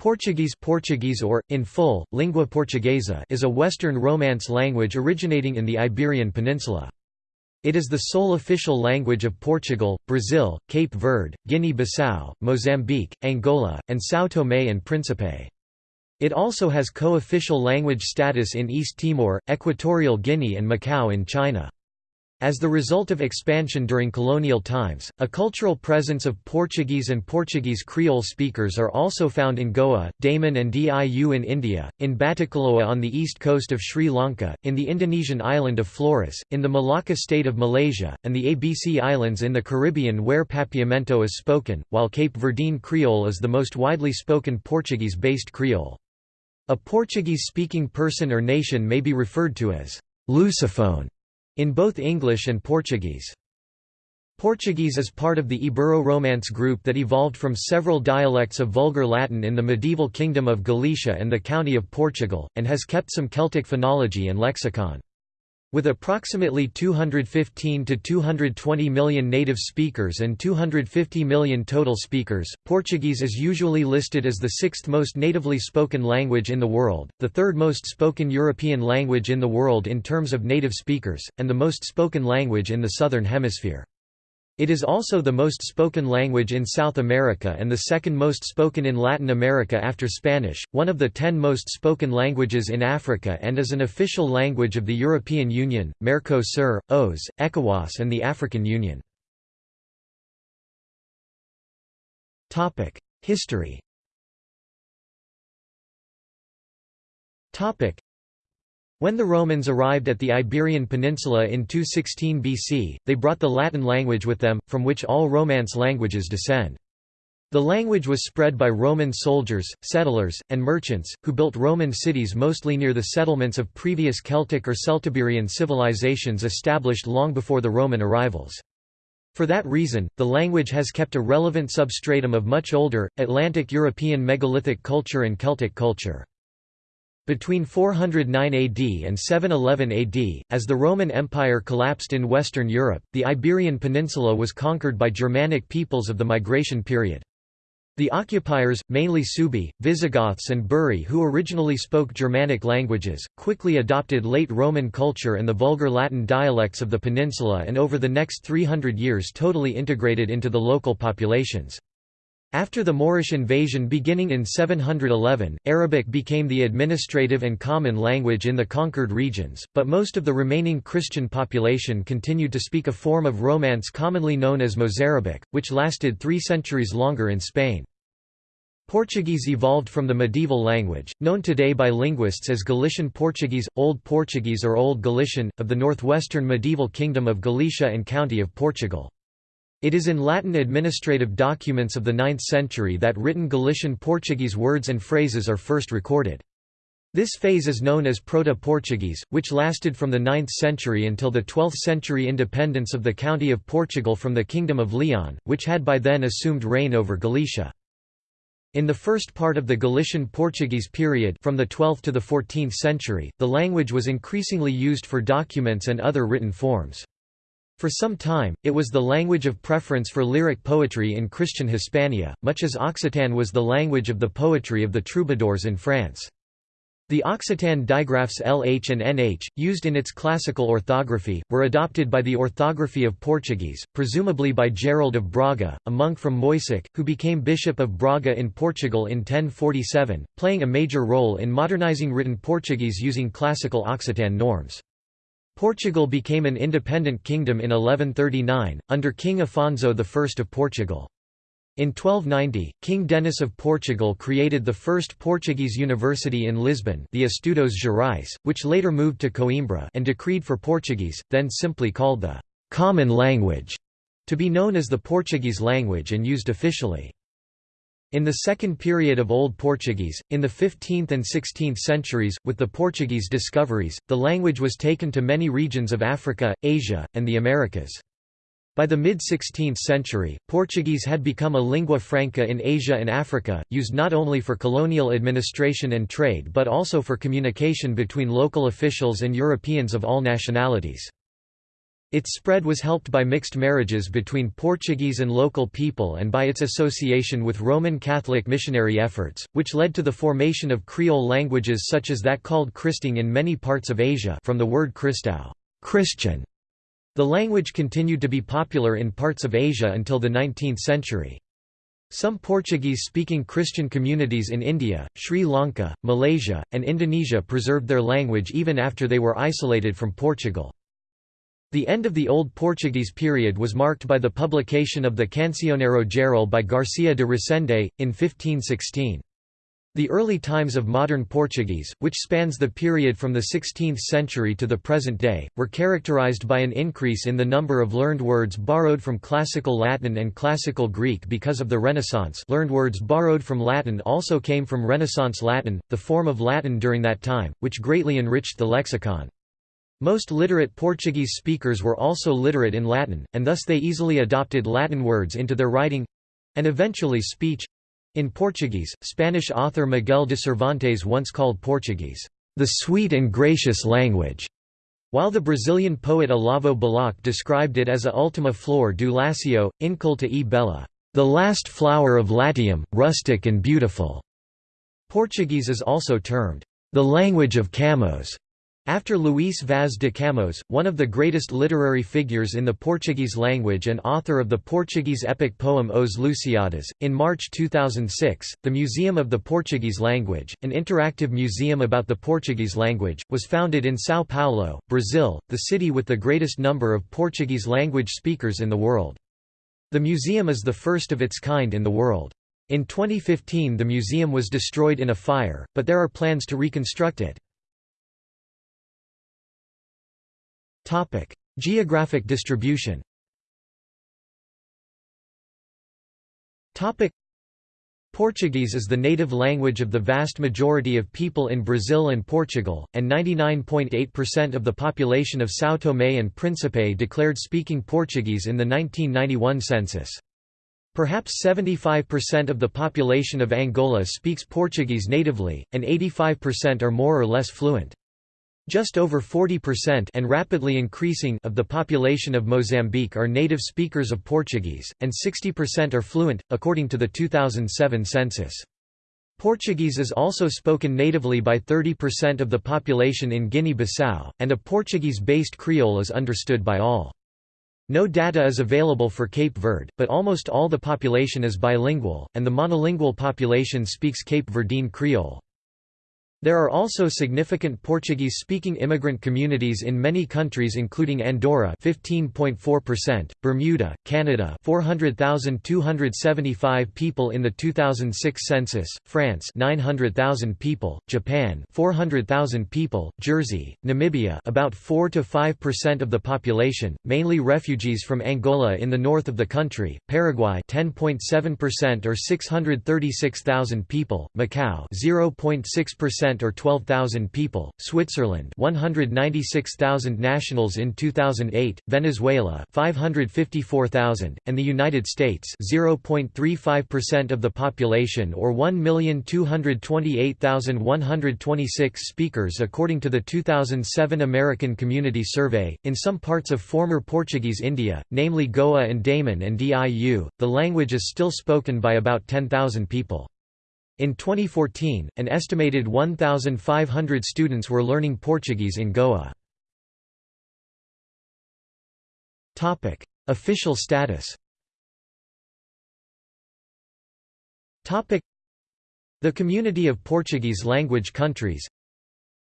Portuguese Portuguese or, in full, Língua Portuguesa is a Western Romance language originating in the Iberian Peninsula. It is the sole official language of Portugal, Brazil, Cape Verde, Guinea-Bissau, Mozambique, Angola, and São Tomé and Príncipe. It also has co-official language status in East Timor, Equatorial Guinea and Macau in China. As the result of expansion during colonial times, a cultural presence of Portuguese and Portuguese Creole speakers are also found in Goa, Daman and Diu in India, in Batticaloa on the east coast of Sri Lanka, in the Indonesian island of Flores, in the Malacca state of Malaysia, and the ABC Islands in the Caribbean where Papiamento is spoken, while Cape Verdean Creole is the most widely spoken Portuguese-based Creole. A Portuguese-speaking person or nation may be referred to as Lusophone in both English and Portuguese. Portuguese is part of the Ibero-Romance group that evolved from several dialects of Vulgar Latin in the medieval Kingdom of Galicia and the County of Portugal, and has kept some Celtic phonology and lexicon. With approximately 215 to 220 million native speakers and 250 million total speakers, Portuguese is usually listed as the sixth most natively spoken language in the world, the third most spoken European language in the world in terms of native speakers, and the most spoken language in the Southern Hemisphere. It is also the most spoken language in South America and the second most spoken in Latin America after Spanish, one of the ten most spoken languages in Africa and is an official language of the European Union, Mercosur, OAS, ECOWAS and the African Union. History when the Romans arrived at the Iberian Peninsula in 216 BC, they brought the Latin language with them, from which all Romance languages descend. The language was spread by Roman soldiers, settlers, and merchants, who built Roman cities mostly near the settlements of previous Celtic or Celtiberian civilizations established long before the Roman arrivals. For that reason, the language has kept a relevant substratum of much older, Atlantic European megalithic culture and Celtic culture. Between 409 AD and 711 AD, as the Roman Empire collapsed in Western Europe, the Iberian Peninsula was conquered by Germanic peoples of the migration period. The occupiers, mainly Suebi, Visigoths and Buri who originally spoke Germanic languages, quickly adopted late Roman culture and the Vulgar Latin dialects of the peninsula and over the next 300 years totally integrated into the local populations. After the Moorish invasion beginning in 711, Arabic became the administrative and common language in the conquered regions, but most of the remaining Christian population continued to speak a form of Romance commonly known as Mozarabic, which lasted three centuries longer in Spain. Portuguese evolved from the medieval language, known today by linguists as Galician Portuguese, Old Portuguese or Old Galician, of the northwestern medieval kingdom of Galicia and County of Portugal. It is in Latin administrative documents of the 9th century that written Galician Portuguese words and phrases are first recorded. This phase is known as Proto-Portuguese, which lasted from the 9th century until the 12th century independence of the County of Portugal from the Kingdom of Leon, which had by then assumed reign over Galicia. In the first part of the Galician Portuguese period from the 12th to the 14th century, the language was increasingly used for documents and other written forms. For some time, it was the language of preference for lyric poetry in Christian Hispania, much as Occitan was the language of the poetry of the troubadours in France. The Occitan digraphs LH and NH, used in its classical orthography, were adopted by the orthography of Portuguese, presumably by Gerald of Braga, a monk from Moissac, who became Bishop of Braga in Portugal in 1047, playing a major role in modernizing written Portuguese using classical Occitan norms. Portugal became an independent kingdom in 1139, under King Afonso I of Portugal. In 1290, King Denis of Portugal created the first Portuguese university in Lisbon the Estudos Gerais, which later moved to Coimbra and decreed for Portuguese, then simply called the «common language», to be known as the Portuguese language and used officially. In the second period of Old Portuguese, in the 15th and 16th centuries, with the Portuguese discoveries, the language was taken to many regions of Africa, Asia, and the Americas. By the mid-16th century, Portuguese had become a lingua franca in Asia and Africa, used not only for colonial administration and trade but also for communication between local officials and Europeans of all nationalities. Its spread was helped by mixed marriages between Portuguese and local people and by its association with Roman Catholic missionary efforts, which led to the formation of Creole languages such as that called Kristang in many parts of Asia from the word Cristão Christian". The language continued to be popular in parts of Asia until the 19th century. Some Portuguese-speaking Christian communities in India, Sri Lanka, Malaysia, and Indonesia preserved their language even after they were isolated from Portugal. The end of the Old Portuguese period was marked by the publication of the Cancioneiro Geral by Garcia de Resende, in 1516. The early times of modern Portuguese, which spans the period from the 16th century to the present day, were characterized by an increase in the number of learned words borrowed from Classical Latin and Classical Greek because of the Renaissance learned words borrowed from Latin also came from Renaissance Latin, the form of Latin during that time, which greatly enriched the lexicon. Most literate Portuguese speakers were also literate in Latin, and thus they easily adopted Latin words into their writing—and eventually speech. In Portuguese, Spanish author Miguel de Cervantes once called Portuguese, "...the sweet and gracious language", while the Brazilian poet Olavo Bilac described it as a ultima flor do Lacio, inculta e bella, "...the last flower of Latium, rustic and beautiful". Portuguese is also termed, "...the language of Camões", after Luís Vaz de Camões, one of the greatest literary figures in the Portuguese language and author of the Portuguese epic poem Os Lusíadas, in March 2006, the Museum of the Portuguese Language, an interactive museum about the Portuguese language, was founded in São Paulo, Brazil, the city with the greatest number of Portuguese language speakers in the world. The museum is the first of its kind in the world. In 2015 the museum was destroyed in a fire, but there are plans to reconstruct it. Topic: Geographic distribution. Topic: Portuguese is the native language of the vast majority of people in Brazil and Portugal, and 99.8% of the population of São Tomé and Príncipe declared speaking Portuguese in the 1991 census. Perhaps 75% of the population of Angola speaks Portuguese natively, and 85% are more or less fluent. Just over 40% and rapidly increasing of the population of Mozambique are native speakers of Portuguese, and 60% are fluent, according to the 2007 census. Portuguese is also spoken natively by 30% of the population in Guinea-Bissau, and a Portuguese-based Creole is understood by all. No data is available for Cape Verde, but almost all the population is bilingual, and the monolingual population speaks Cape Verdean Creole. There are also significant Portuguese-speaking immigrant communities in many countries including Andorra 15.4%, Bermuda, Canada 400,275 people in the 2006 census, France 900,000 people, Japan 400,000 people, Jersey, Namibia about 4 to 5% of the population, mainly refugees from Angola in the north of the country, Paraguay 10.7% or 636,000 people, Macau 0.6% or 12,000 people, Switzerland 196,000 nationals in 2008, Venezuela 554,000, and the United States 0.35% of the population or 1,228,126 speakers according to the 2007 American Community Survey. In some parts of former Portuguese India, namely Goa and Daman and Diu, the language is still spoken by about 10,000 people. In 2014, an estimated 1,500 students were learning Portuguese in Goa. Topic: Official status Topic: The Community of Portuguese Language Countries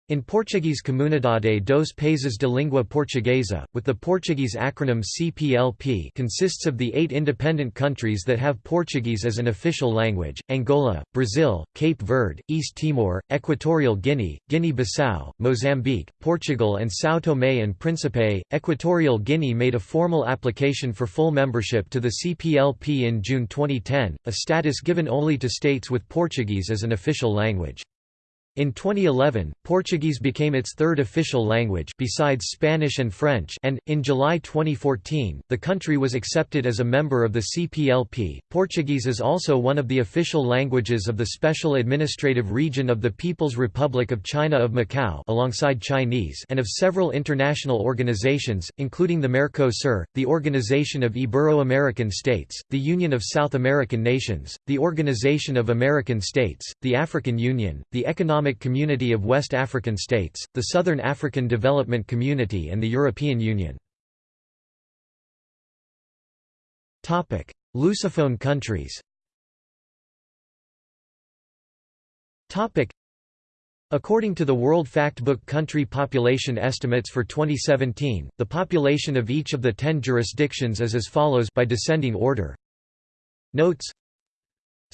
in Portuguese Comunidade dos Países de Língua Portuguesa, with the Portuguese acronym CPLP consists of the eight independent countries that have Portuguese as an official language, Angola, Brazil, Cape Verde, East Timor, Equatorial Guinea, Guinea-Bissau, Mozambique, Portugal and São Tomé and Príncipe. Equatorial Guinea made a formal application for full membership to the CPLP in June 2010, a status given only to states with Portuguese as an official language. In 2011, Portuguese became its third official language besides Spanish and French and, in July 2014, the country was accepted as a member of the CPLP. Portuguese is also one of the official languages of the Special Administrative Region of the People's Republic of China of Macau alongside Chinese and of several international organizations, including the Mercosur, the Organization of Ibero-American States, the Union of South American Nations, the Organization of American States, the African Union, the Economic Economic Community of West African States, the Southern African Development Community and the European Union. Lusophone countries According to the World Factbook country population estimates for 2017, the population of each of the ten jurisdictions is as follows by descending order. Notes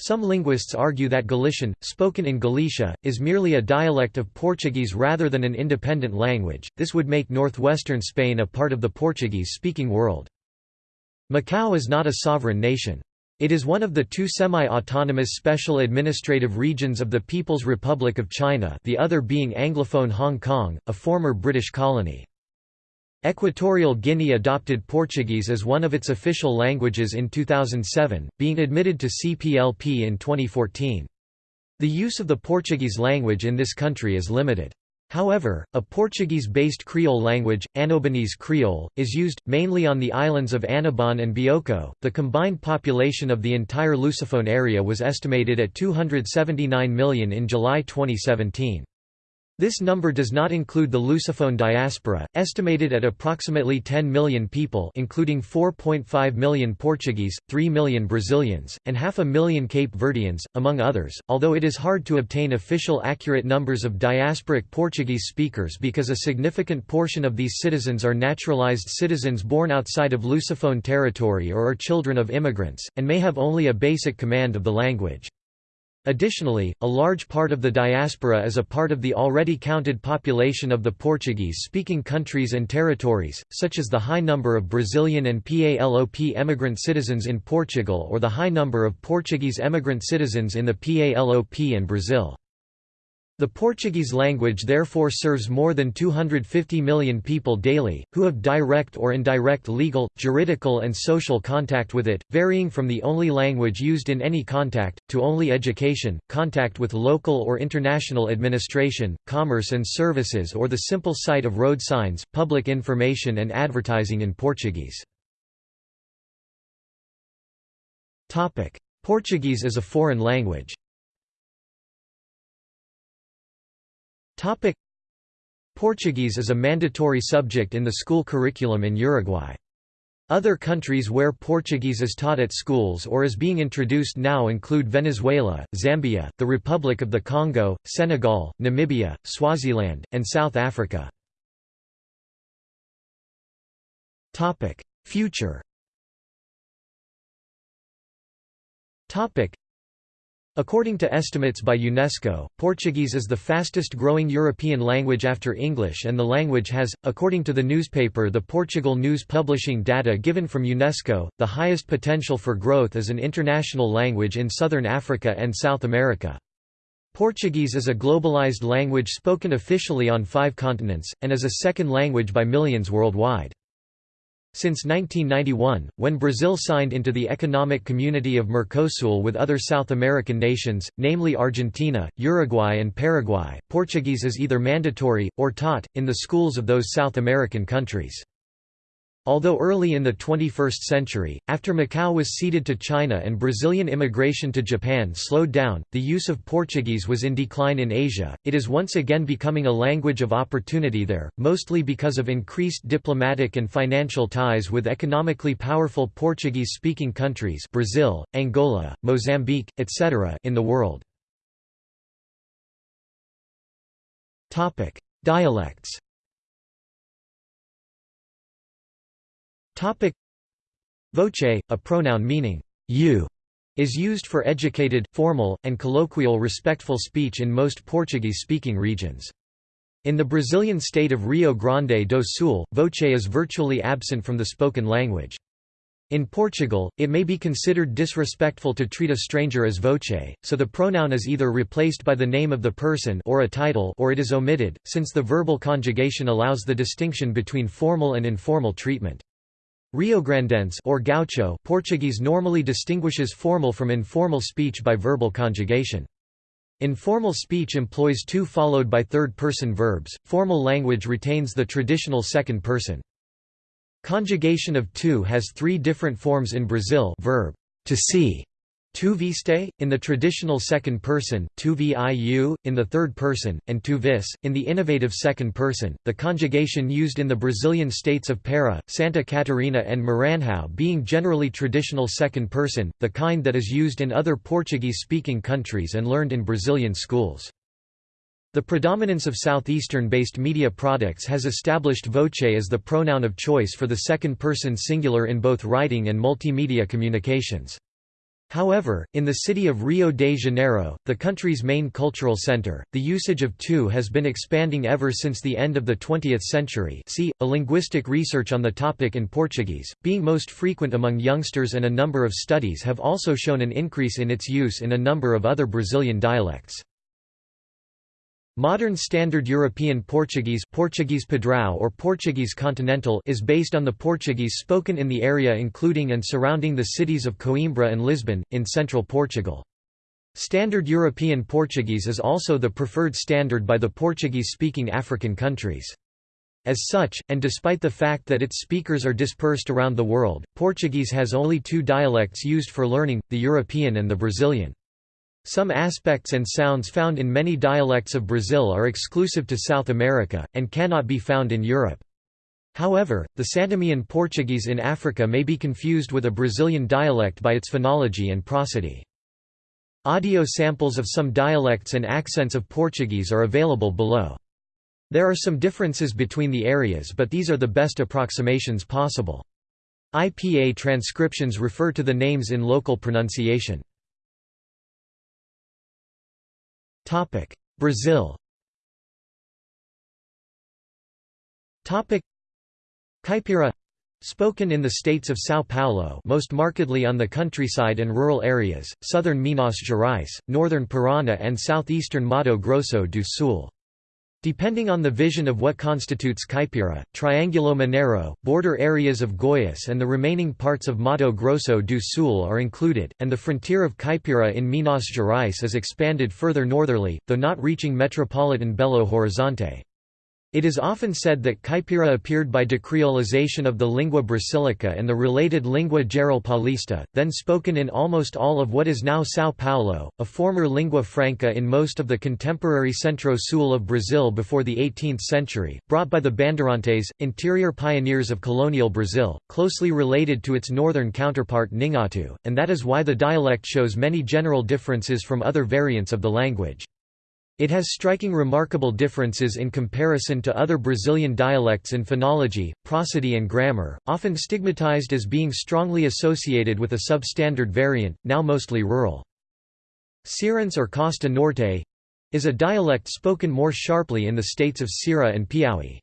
some linguists argue that Galician, spoken in Galicia, is merely a dialect of Portuguese rather than an independent language, this would make northwestern Spain a part of the Portuguese-speaking world. Macau is not a sovereign nation. It is one of the two semi-autonomous special administrative regions of the People's Republic of China the other being Anglophone Hong Kong, a former British colony. Equatorial Guinea adopted Portuguese as one of its official languages in 2007, being admitted to CPLP in 2014. The use of the Portuguese language in this country is limited. However, a Portuguese-based Creole language, Annobonese Creole, is used, mainly on the islands of Annobon and Bioko. The combined population of the entire Lusophone area was estimated at 279 million in July 2017. This number does not include the Lusophone diaspora, estimated at approximately 10 million people including 4.5 million Portuguese, 3 million Brazilians, and half a million Cape Verdeans, among others, although it is hard to obtain official accurate numbers of diasporic Portuguese speakers because a significant portion of these citizens are naturalized citizens born outside of Lusophone territory or are children of immigrants, and may have only a basic command of the language. Additionally, a large part of the diaspora is a part of the already counted population of the Portuguese-speaking countries and territories, such as the high number of Brazilian and PALOP emigrant citizens in Portugal or the high number of Portuguese emigrant citizens in the PALOP and Brazil. The Portuguese language therefore serves more than 250 million people daily, who have direct or indirect legal, juridical and social contact with it, varying from the only language used in any contact, to only education, contact with local or international administration, commerce and services or the simple sight of road signs, public information and advertising in Portuguese. Portuguese as a foreign language Portuguese is a mandatory subject in the school curriculum in Uruguay. Other countries where Portuguese is taught at schools or is being introduced now include Venezuela, Zambia, the Republic of the Congo, Senegal, Namibia, Swaziland, and South Africa. Future According to estimates by UNESCO, Portuguese is the fastest growing European language after English and the language has, according to the newspaper The Portugal News publishing data given from UNESCO, the highest potential for growth as an international language in southern Africa and South America. Portuguese is a globalized language spoken officially on five continents, and is a second language by millions worldwide. Since 1991, when Brazil signed into the Economic Community of Mercosul with other South American nations, namely Argentina, Uruguay and Paraguay, Portuguese is either mandatory, or taught, in the schools of those South American countries. Although early in the 21st century, after Macau was ceded to China and Brazilian immigration to Japan slowed down, the use of Portuguese was in decline in Asia, it is once again becoming a language of opportunity there, mostly because of increased diplomatic and financial ties with economically powerful Portuguese-speaking countries Brazil, Angola, Mozambique, etc. in the world. Dialects Voce, a pronoun meaning you, is used for educated, formal, and colloquial respectful speech in most Portuguese-speaking regions. In the Brazilian state of Rio Grande do Sul, voce is virtually absent from the spoken language. In Portugal, it may be considered disrespectful to treat a stranger as voce, so the pronoun is either replaced by the name of the person or a title or it is omitted, since the verbal conjugation allows the distinction between formal and informal treatment. Riograndense or gaucho Portuguese normally distinguishes formal from informal speech by verbal conjugation. Informal speech employs tu followed by third-person verbs, formal language retains the traditional second person. Conjugation of tu has three different forms in Brazil verb, to see, tu in the traditional second person, tu viu, in the third person, and tu vis, in the innovative second person. The conjugation used in the Brazilian states of Para, Santa Catarina and Maranhão being generally traditional second person, the kind that is used in other Portuguese-speaking countries and learned in Brazilian schools. The predominance of southeastern-based media products has established voce as the pronoun of choice for the second-person singular in both writing and multimedia communications. However, in the city of Rio de Janeiro, the country's main cultural center, the usage of tu has been expanding ever since the end of the 20th century see, a linguistic research on the topic in Portuguese, being most frequent among youngsters and a number of studies have also shown an increase in its use in a number of other Brazilian dialects. Modern Standard European Portuguese Portuguese Padrão or Portuguese Continental is based on the Portuguese spoken in the area including and surrounding the cities of Coimbra and Lisbon, in central Portugal. Standard European Portuguese is also the preferred standard by the Portuguese-speaking African countries. As such, and despite the fact that its speakers are dispersed around the world, Portuguese has only two dialects used for learning, the European and the Brazilian. Some aspects and sounds found in many dialects of Brazil are exclusive to South America, and cannot be found in Europe. However, the Santomean Portuguese in Africa may be confused with a Brazilian dialect by its phonology and prosody. Audio samples of some dialects and accents of Portuguese are available below. There are some differences between the areas but these are the best approximations possible. IPA transcriptions refer to the names in local pronunciation. Brazil. Caipira Spoken in the states of São Paulo most markedly on the countryside and rural areas, southern Minas Gerais, northern Paraná and southeastern Mato Grosso do Sul. Depending on the vision of what constitutes Caipira, Triangulo Mineiro, border areas of Goiás and the remaining parts of Mato Grosso do Sul are included, and the frontier of Caipira in Minas Gerais is expanded further northerly, though not reaching metropolitan Belo Horizonte. It is often said that Caipira appeared by decreolization of the lingua brasilica and the related lingua geral paulista, then spoken in almost all of what is now São Paulo, a former lingua franca in most of the contemporary Centro-Sul of Brazil before the 18th century, brought by the Bandeirantes, interior pioneers of colonial Brazil, closely related to its northern counterpart Nheengatu, and that is why the dialect shows many general differences from other variants of the language. It has striking remarkable differences in comparison to other Brazilian dialects in phonology, prosody and grammar, often stigmatized as being strongly associated with a substandard variant, now mostly rural. Cearense or Costa Norte is a dialect spoken more sharply in the states of Ceará and Piauí.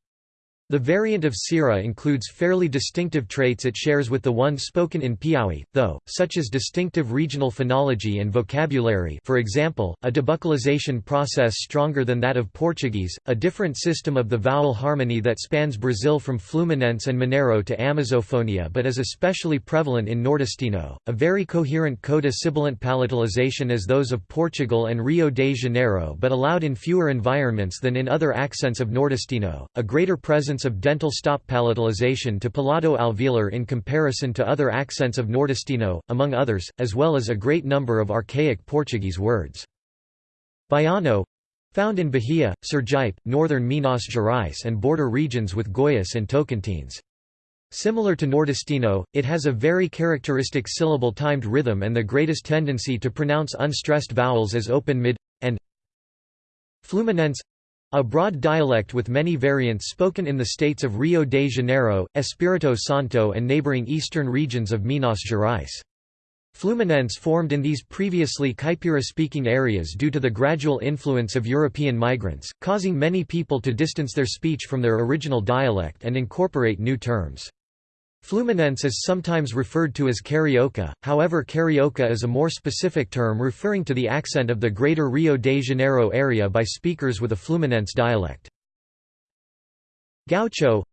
The variant of Ceará includes fairly distinctive traits it shares with the one spoken in Piauí, though, such as distinctive regional phonology and vocabulary for example, a debuccalization process stronger than that of Portuguese, a different system of the vowel harmony that spans Brazil from Fluminense and Mineiro to Amazofonia but is especially prevalent in Nordestino, a very coherent coda sibilant palatalization as those of Portugal and Rio de Janeiro but allowed in fewer environments than in other accents of Nordestino, a greater presence of dental stop palatalization to palato-alveolar in comparison to other accents of Nordestino, among others, as well as a great number of archaic Portuguese words. Baiano found in Bahia, Sergipe, northern Minas Gerais and border regions with Goiás and Tocantins. Similar to Nordestino, it has a very characteristic syllable-timed rhythm and the greatest tendency to pronounce unstressed vowels as open mid, and Fluminense a broad dialect with many variants spoken in the states of Rio de Janeiro, Espírito Santo and neighboring eastern regions of Minas Gerais. Fluminense formed in these previously Caipira-speaking areas due to the gradual influence of European migrants, causing many people to distance their speech from their original dialect and incorporate new terms. Fluminense is sometimes referred to as carioca, however carioca is a more specific term referring to the accent of the Greater Rio de Janeiro area by speakers with a Fluminense dialect. Gaucho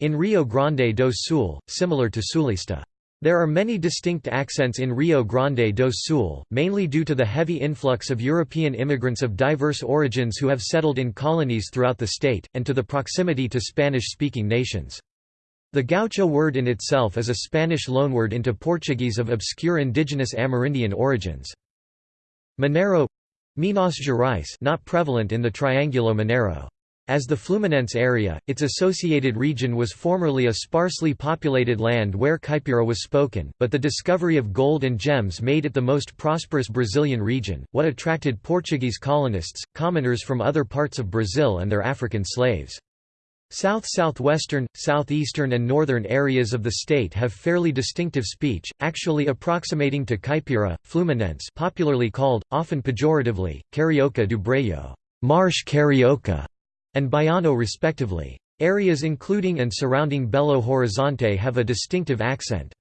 in Rio Grande do Sul, similar to Sulista. There are many distinct accents in Rio Grande do Sul, mainly due to the heavy influx of European immigrants of diverse origins who have settled in colonies throughout the state, and to the proximity to Spanish-speaking nations. The gaucho word in itself is a Spanish loanword into Portuguese of obscure indigenous Amerindian origins. Mineiro Minas Gerais not prevalent in the Triangulo Mineiro. As the Fluminense area, its associated region was formerly a sparsely populated land where Caipira was spoken, but the discovery of gold and gems made it the most prosperous Brazilian region, what attracted Portuguese colonists, commoners from other parts of Brazil and their African slaves. South-southwestern, southeastern and northern areas of the state have fairly distinctive speech, actually approximating to Caipira, Fluminense popularly called, often pejoratively, Carioca do Brejo Marsh Carioca", and Baiano respectively. Areas including and surrounding Belo Horizonte have a distinctive accent.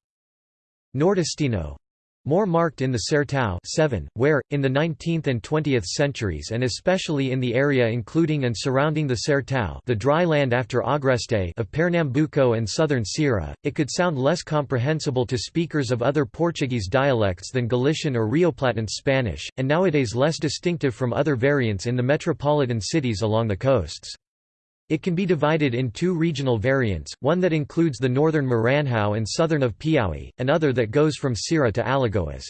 Nordestino more marked in the Sertão 7, where, in the 19th and 20th centuries and especially in the area including and surrounding the Sertão the dry land after Agreste of Pernambuco and southern Ceará, it could sound less comprehensible to speakers of other Portuguese dialects than Galician or Rioplatense Spanish, and nowadays less distinctive from other variants in the metropolitan cities along the coasts. It can be divided in two regional variants, one that includes the northern Maranhão and southern of Piauí, and other that goes from Ceará to Alagoas.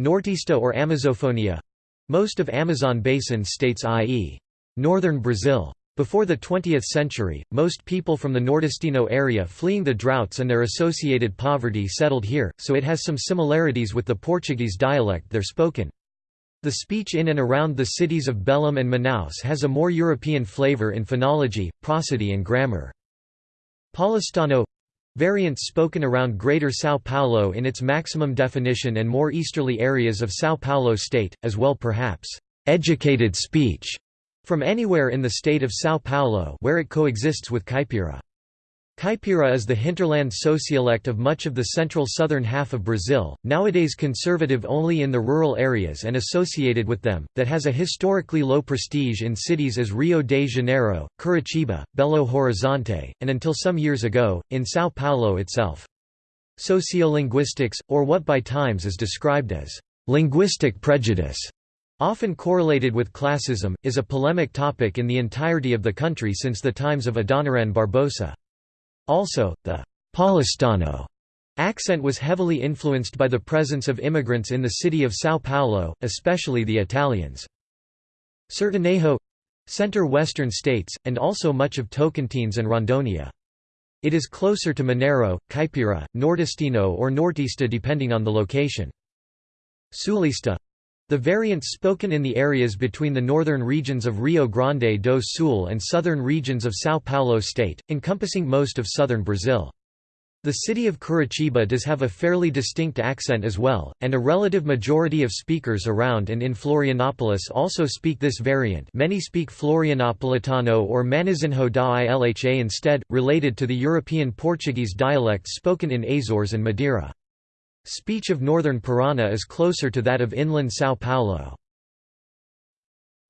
Nortista or Amazofonia most of Amazon basin states i.e. northern Brazil. Before the 20th century, most people from the Nordestino area fleeing the droughts and their associated poverty settled here, so it has some similarities with the Portuguese dialect there spoken. The speech in and around the cities of Belém and Manaus has a more European flavor in phonology, prosody and grammar. Paulistano variants spoken around Greater São Paulo in its maximum definition and more easterly areas of São Paulo state, as well perhaps, "'educated speech' from anywhere in the state of São Paulo where it coexists with Caipira. Caipira is the hinterland sociolect of much of the central southern half of Brazil, nowadays conservative only in the rural areas and associated with them, that has a historically low prestige in cities as Rio de Janeiro, Curitiba, Belo Horizonte, and until some years ago, in São Paulo itself. Sociolinguistics, or what by times is described as linguistic prejudice, often correlated with classism, is a polemic topic in the entirety of the country since the times of Adoniran Barbosa. Also, the Paulistano accent was heavily influenced by the presence of immigrants in the city of São Paulo, especially the Italians. Sertanejo center-western states, and also much of Tocantins and Rondônia. It is closer to Mineiro, Caipira, Nordestino or Nortista depending on the location. Sulista the variants spoken in the areas between the northern regions of Rio Grande do Sul and southern regions of São Paulo state, encompassing most of southern Brazil. The city of Curitiba does have a fairly distinct accent as well, and a relative majority of speakers around and in Florianopolis also speak this variant many speak Florianopolitano or Manezinho da Ilha instead, related to the European Portuguese dialects spoken in Azores and Madeira. Speech of northern Parana is closer to that of inland São Paulo.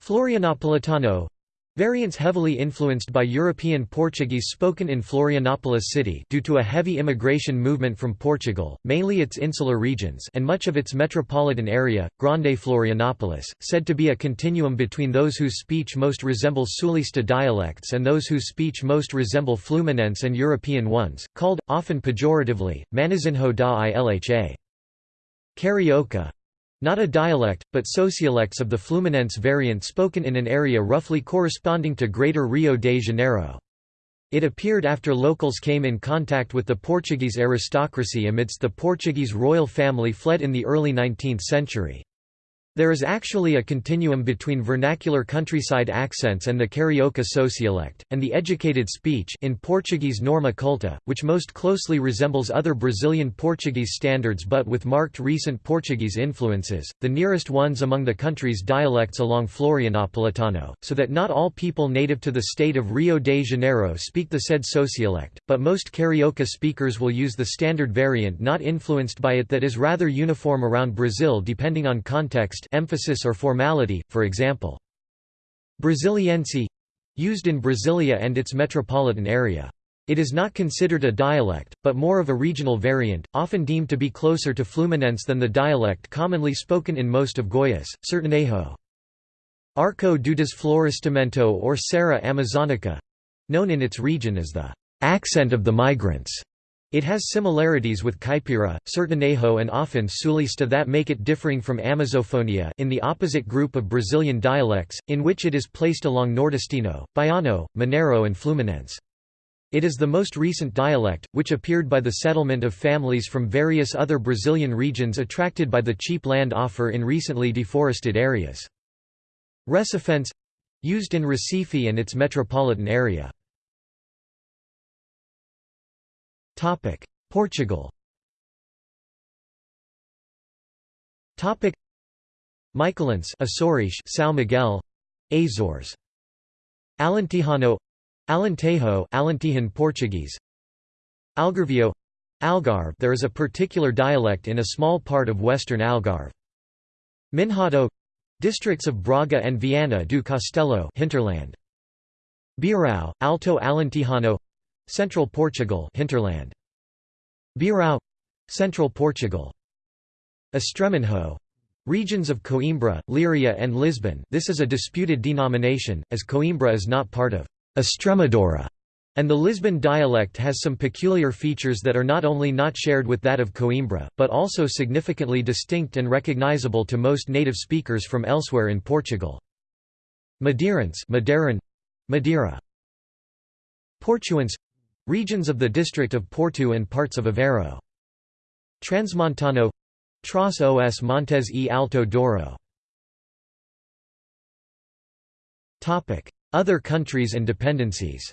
Florianopolitano Variants heavily influenced by European Portuguese spoken in Florianopolis city due to a heavy immigration movement from Portugal, mainly its insular regions and much of its metropolitan area, Grande Florianopolis, said to be a continuum between those whose speech most resemble Sulista dialects and those whose speech most resemble Fluminense and European ones, called, often pejoratively, Manezinho da Ilha. Carioca not a dialect, but sociolects of the Fluminense variant spoken in an area roughly corresponding to Greater Rio de Janeiro. It appeared after locals came in contact with the Portuguese aristocracy amidst the Portuguese royal family fled in the early 19th century. There is actually a continuum between vernacular countryside accents and the Carioca sociolect, and the educated speech in Portuguese norma culta, which most closely resembles other Brazilian Portuguese standards but with marked recent Portuguese influences, the nearest ones among the country's dialects along Florianopolitano, so that not all people native to the state of Rio de Janeiro speak the said sociolect, but most Carioca speakers will use the standard variant not influenced by it that is rather uniform around Brazil depending on context emphasis or formality, for example. Brasiliense used in Brasilia and its metropolitan area. It is not considered a dialect, but more of a regional variant, often deemed to be closer to Fluminense than the dialect commonly spoken in most of Goiás, Sertanejo. Arco do Desflorestamento or Serra Amazonica known in its region as the accent of the migrants it has similarities with Caipira, Sertanejo and often Sulista that make it differing from Amazofonia in the opposite group of Brazilian dialects, in which it is placed along Nordestino, Baiano, Mineiro and Fluminense. It is the most recent dialect, which appeared by the settlement of families from various other Brazilian regions attracted by the cheap land offer in recently deforested areas. Recifense used in Recife and its metropolitan area. Topic: Portugal. Topic: Micaelense, Açores, São Miguel, Azores. Alentejano, Alentejo, Alentejan Portuguese. Algarvio, Algarve. There is a particular dialect in a small part of western Algarve. Minhoto, districts of Braga and Viana do Castelo, hinterland. Beirão, Alto Alentejano, Central Portugal hinterland. Beirão Central Portugal. Estremenho regions of Coimbra, Leiria and Lisbon this is a disputed denomination, as Coimbra is not part of Estremadura, and the Lisbon dialect has some peculiar features that are not only not shared with that of Coimbra, but also significantly distinct and recognizable to most native speakers from elsewhere in Portugal. Madeirense Madeiran, Madeira. Portuense Regions of the district of Porto and parts of Aveiro. Transmontano Tras os Montes e Alto Douro. Other countries and dependencies.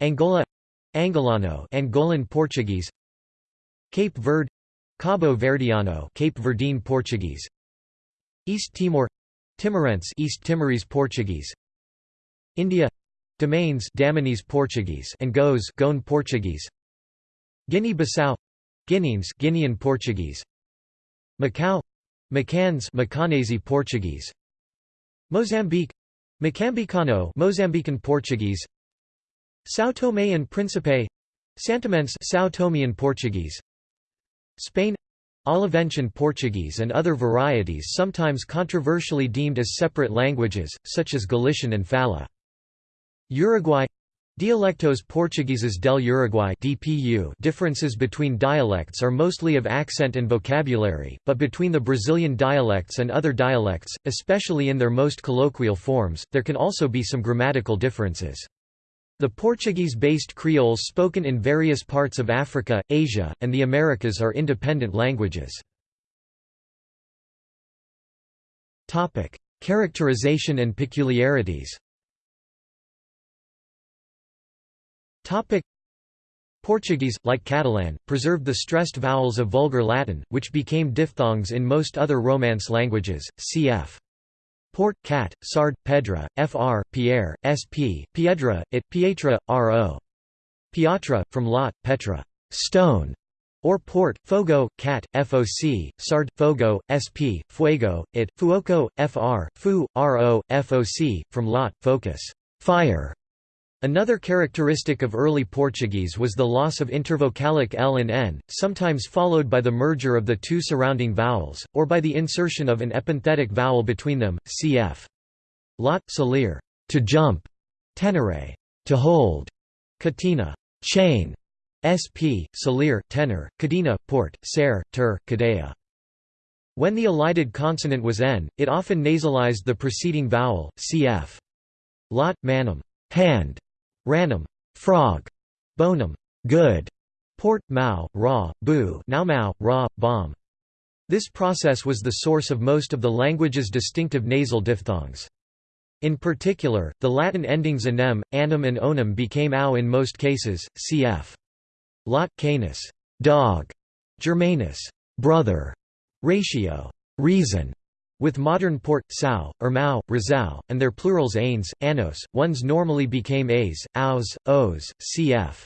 Angola Angolano Angolan Portuguese. Cape Verde Cabo Verdeano Cape Verdean Portuguese. East Timor Timorense East Timorese Portuguese India Damaense Damanese Portuguese and Goes Goan Portuguese. Guinea-Bissau Guineense Guinean Portuguese. Macau Macaense Macanese Portuguese. Mozambique Moçambicano Mozambican Portuguese. São Tomé and Príncipe Santomense São Tomean Portuguese. Spain Oliventian Portuguese and other varieties sometimes controversially deemed as separate languages, such as Galician and Fala. Uruguay Dialectos Portugueses del Uruguay DPU differences between dialects are mostly of accent and vocabulary, but between the Brazilian dialects and other dialects, especially in their most colloquial forms, there can also be some grammatical differences. The Portuguese-based Creoles spoken in various parts of Africa, Asia, and the Americas are independent languages. Characterization and peculiarities Topic. Portuguese, like Catalan, preserved the stressed vowels of Vulgar Latin, which became diphthongs in most other Romance languages, cf. Port, cat, sard, pedra, fr, pierre, sp, piedra, it, pietra, ro. Piatra, from lot, petra, stone, or port, fogo, cat, foc, sard, fogo, sp, fuego, it, fuoco, fr, fu, ro, foc, from lot, focus, fire, Another characteristic of early Portuguese was the loss of intervocalic l and n, sometimes followed by the merger of the two surrounding vowels, or by the insertion of an epenthetic vowel between them, cf. Lot, salir, to jump, tenere, to hold, catina, chain, sp, salir, tenor, cadena, port, ser, ter, cadea. When the elided consonant was n, it often nasalized the preceding vowel, cf. Lot, manum, hand, Ranum, frog, bonum, good, Port, Mao, Ra, Bu. Now Mao, Ra, Bomb. This process was the source of most of the language's distinctive nasal diphthongs. In particular, the Latin endings anem, anum and onum became au in most cases, cf. Lot, canis, dog, Germanus, brother, ratio, reason, with modern port, sao, or mao, rizal, and their plurals ains, anos, ones normally became a's, aus, os, cf.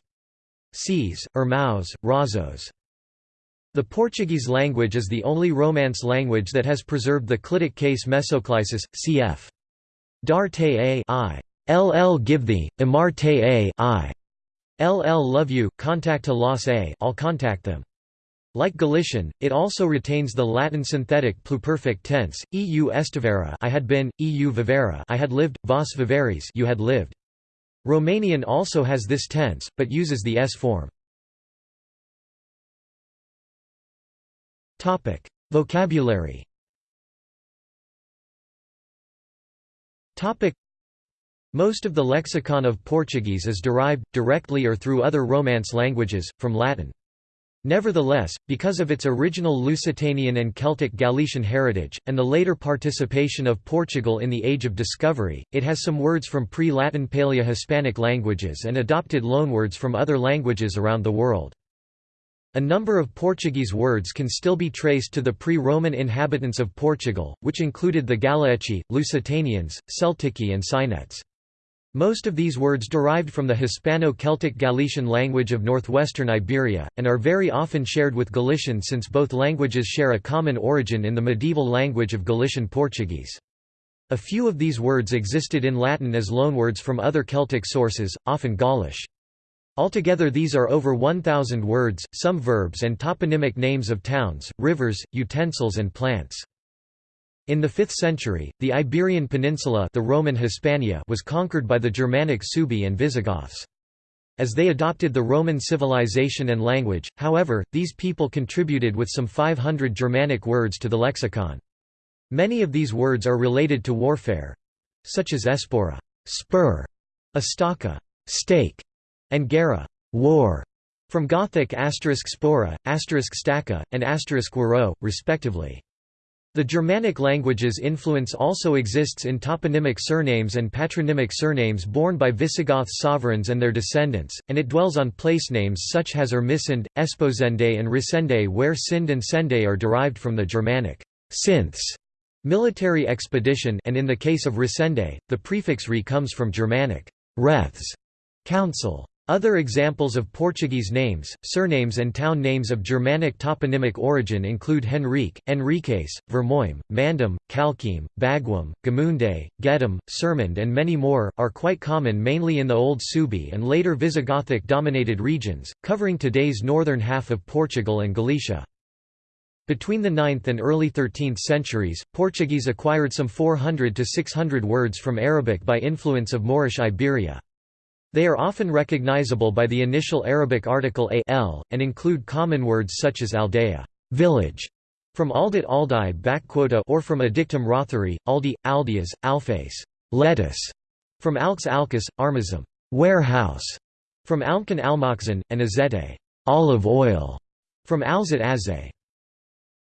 Cs, or maus, razos. The Portuguese language is the only Romance language that has preserved the clitic case mesoclisis, cf. Dar te a I. LL give thee, Amar te a I. LL love you, contact los a I'll contact them. Like Galician, it also retains the Latin synthetic pluperfect tense, eu estivera I had been, eu vivera I had lived, vos viveris you had lived. Romanian also has this tense, but uses the s form. Topic: Vocabulary Topic: Most of the lexicon of Portuguese is derived, directly or through other Romance languages, from Latin. Nevertheless, because of its original Lusitanian and Celtic Galician heritage, and the later participation of Portugal in the Age of Discovery, it has some words from pre-Latin Paleo-Hispanic languages and adopted loanwords from other languages around the world. A number of Portuguese words can still be traced to the pre-Roman inhabitants of Portugal, which included the Galaeci, Lusitanians, Celtici and Cynetes. Most of these words derived from the Hispano-Celtic Galician language of northwestern Iberia, and are very often shared with Galician since both languages share a common origin in the medieval language of Galician Portuguese. A few of these words existed in Latin as loanwords from other Celtic sources, often Gaulish. Altogether these are over 1,000 words, some verbs and toponymic names of towns, rivers, utensils and plants. In the 5th century, the Iberian Peninsula the Roman Hispania was conquered by the Germanic Suebi and Visigoths. As they adopted the Roman civilization and language, however, these people contributed with some 500 Germanic words to the lexicon. Many of these words are related to warfare—such as espora spur, estaca stake, and guerra war, from Gothic asterisk spora, asterisk staka, and asterisk waro, respectively. The Germanic languages' influence also exists in toponymic surnames and patronymic surnames borne by Visigoth sovereigns and their descendants, and it dwells on place names such as Ermesinde, Esposende and Resende where Sind and Sende are derived from the Germanic synths, military expedition and in the case of Resende, the prefix re comes from Germanic reths, council. Other examples of Portuguese names, surnames and town names of Germanic toponymic origin include Henrique, Henriques, Vermoim, Mandum, Calquim, Baguim, Gamunde, Gedum, Sermond and many more, are quite common mainly in the Old Suebi and later Visigothic-dominated regions, covering today's northern half of Portugal and Galicia. Between the 9th and early 13th centuries, Portuguese acquired some 400 to 600 words from Arabic by influence of Moorish Iberia. They are often recognizable by the initial Arabic article a l, and include common words such as aldea village", from aldit aldai or from addictum rothari, aldi, aldeas, alface lettuce", from alx alcus, armazém warehouse", from alkan almoxan, and azeite olive oil", from alzat aze.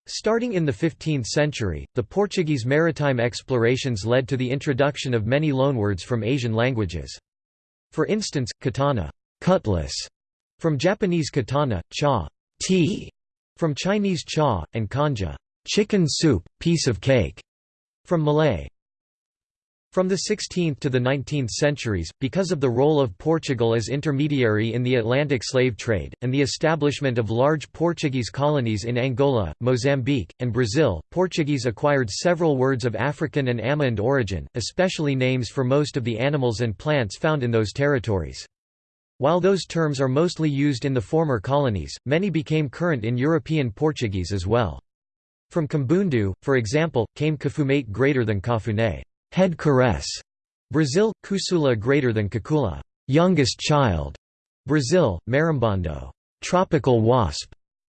Starting in the 15th century, the Portuguese maritime explorations led to the introduction of many loanwords from Asian languages. For instance, katana cutlass", from Japanese katana, cha tea", from Chinese cha, and canja chicken soup, piece of cake", from Malay from the 16th to the 19th centuries, because of the role of Portugal as intermediary in the Atlantic slave trade, and the establishment of large Portuguese colonies in Angola, Mozambique, and Brazil, Portuguese acquired several words of African and Amerind origin, especially names for most of the animals and plants found in those territories. While those terms are mostly used in the former colonies, many became current in European Portuguese as well. From Kimbundu, for example, came kifumate greater than cafuné head caress. Brazil, Kusula greater than Kakula, youngest child. Brazil, Marimbondo, tropical wasp.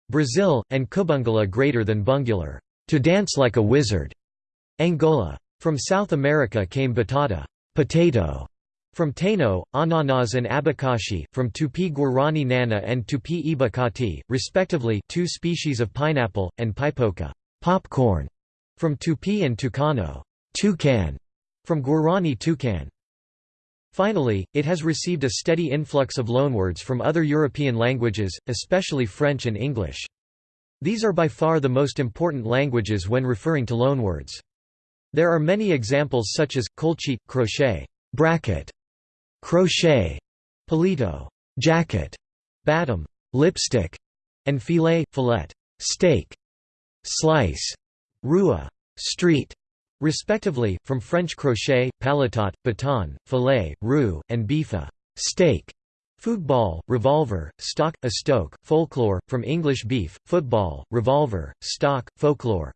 Brazil, and kubungula greater than bungular, to dance like a wizard. Angola. From South America came batata, potato. From Taino, Ananas and Abacaxi, from Tupi Guarani Nana and Tupi Ibacati, respectively two species of pineapple, and Pipoca popcorn", from Tupi and Tucano toucan", from Guarani Tucan. Finally, it has received a steady influx of loanwords from other European languages, especially French and English. These are by far the most important languages when referring to loanwords. There are many examples such as, colchi, crochet, bracket, crochet, palito, jacket, batom, lipstick, and filet, fillet, steak, slice, rua, street, respectively, from French crochet, paletot, baton, filet, roux, and bife, steak, football, revolver, stock, a stoke, folklore, from English beef, football, revolver, stock, folklore.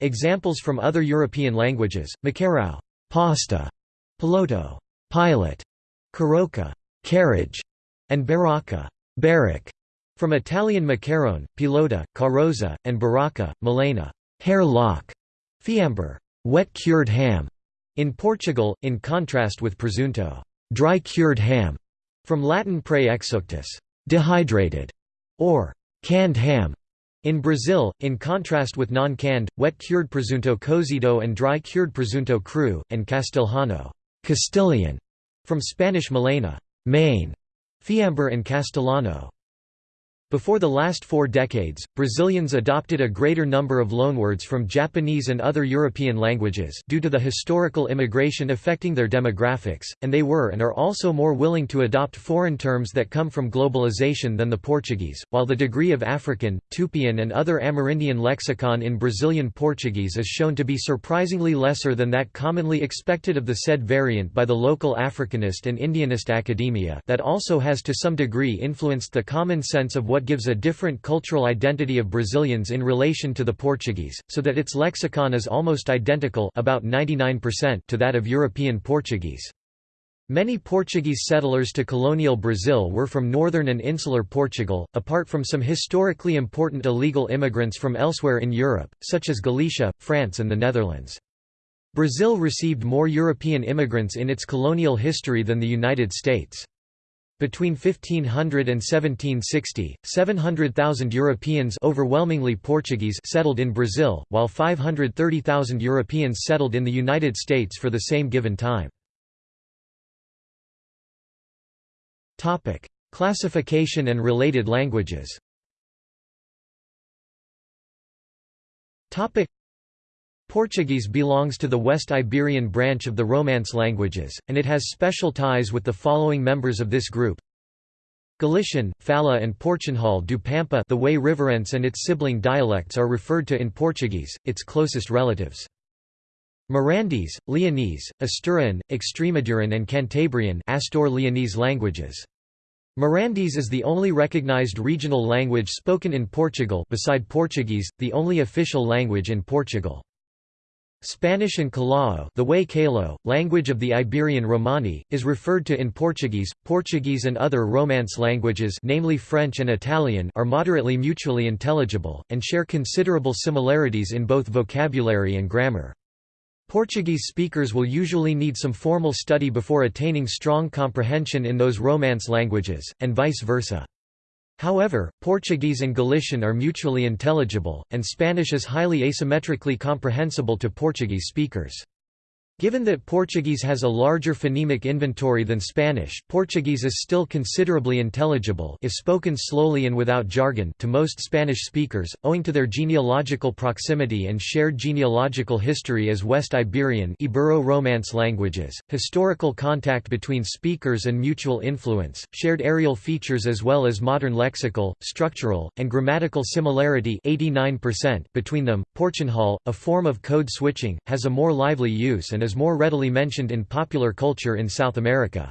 Examples from other European languages, macarrão, pasta, piloto, pilot, carroça, carriage, and baracca, barrack, from Italian macaron, pilota, carrozza, and baracca, melena, hair lock, fiambre, wet cured ham. In Portugal, in contrast with presunto, dry cured ham, from Latin pre exuctus, dehydrated, or canned ham. In Brazil, in contrast with non-canned, wet-cured presunto cozido and dry-cured presunto cru, and castelhano Castilian, from Spanish melena, mane, fiambre and castellano. Before the last four decades, Brazilians adopted a greater number of loanwords from Japanese and other European languages due to the historical immigration affecting their demographics, and they were and are also more willing to adopt foreign terms that come from globalization than the Portuguese, while the degree of African, Tupian and other Amerindian lexicon in Brazilian Portuguese is shown to be surprisingly lesser than that commonly expected of the said variant by the local Africanist and Indianist academia that also has to some degree influenced the common sense of what gives a different cultural identity of Brazilians in relation to the Portuguese, so that its lexicon is almost identical about 99% to that of European Portuguese. Many Portuguese settlers to colonial Brazil were from northern and insular Portugal, apart from some historically important illegal immigrants from elsewhere in Europe, such as Galicia, France and the Netherlands. Brazil received more European immigrants in its colonial history than the United States. Between 1500 and 1760, 700,000 Europeans overwhelmingly Portuguese settled in Brazil, while 530,000 Europeans settled in the United States for the same given time. Topic: Classification and related languages Portuguese belongs to the West Iberian branch of the Romance languages, and it has special ties with the following members of this group. Galician, Fala and Portunhol do Pampa the way Riverense and its sibling dialects are referred to in Portuguese, its closest relatives. Mirandese, Leonese, Asturian, Extremaduran and Cantabrian Astur Leonese languages. Mirandese is the only recognized regional language spoken in Portugal beside Portuguese, the only official language in Portugal. Spanish and Calao the way Calo, language of the Iberian Romani, is referred to in Portuguese. Portuguese and other Romance languages namely French and Italian are moderately mutually intelligible, and share considerable similarities in both vocabulary and grammar. Portuguese speakers will usually need some formal study before attaining strong comprehension in those Romance languages, and vice versa. However, Portuguese and Galician are mutually intelligible, and Spanish is highly asymmetrically comprehensible to Portuguese speakers. Given that Portuguese has a larger phonemic inventory than Spanish, Portuguese is still considerably intelligible if spoken slowly and without jargon to most Spanish speakers, owing to their genealogical proximity and shared genealogical history as West Iberian Ibero-Romance languages, historical contact between speakers and mutual influence, shared areal features as well as modern lexical, structural, and grammatical similarity 89% between them. Portunhol, a form of code switching, has a more lively use and is more readily mentioned in popular culture in South America.